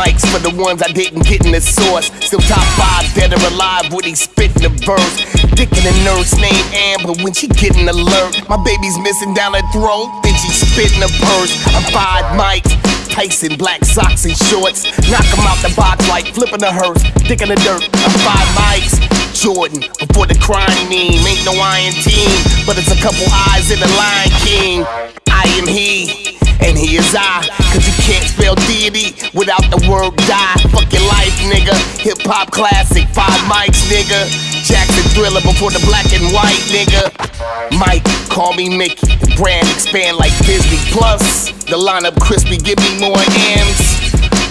Mics for the ones I didn't get in the source. Still top five, dead or alive when he spitting the verse. Dickin' a nurse named Amber when she getting alert. My baby's missing down her throat, then she spitting a purse. I'm five mics. Tyson, black socks and shorts. Knock 'em out the box like flipping a hearse. Dick in the dirt. I'm five mics. Jordan, before the crime meme. Ain't no iron team, but it's a couple eyes in the Lion King. I am he, and he is I. Cause you can't spell deity without the word die. Fuck your life, nigga. Hip hop classic, five mics, nigga. Jackson Thriller before the black and white, nigga. Mike, call me Mickey. The brand expand like Disney Plus. The lineup crispy, give me more M's.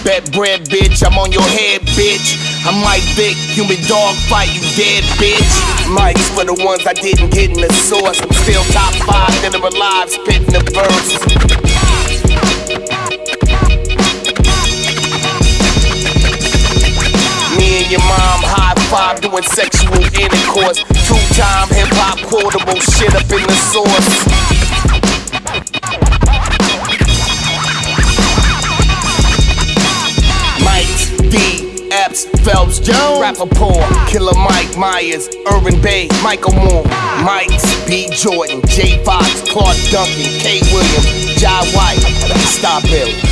Bet bread, bitch, I'm on your head, bitch. I'm Mike Vick, human dog fight, you dead, bitch. Mike's for the ones I didn't get in the source. I'm still top five that are alive, spitting the verse. Your mom high five doing sexual intercourse. Two time hip hop quotable shit up in the source. Mike's D. Epps, Phelps, Jones, Rapaport, Killer Mike Myers, Urban Bay, Michael Moore, Mike's, B. Jordan, J. Fox, Clarke Duncan, K. Williams, Jai White, Stop Hill.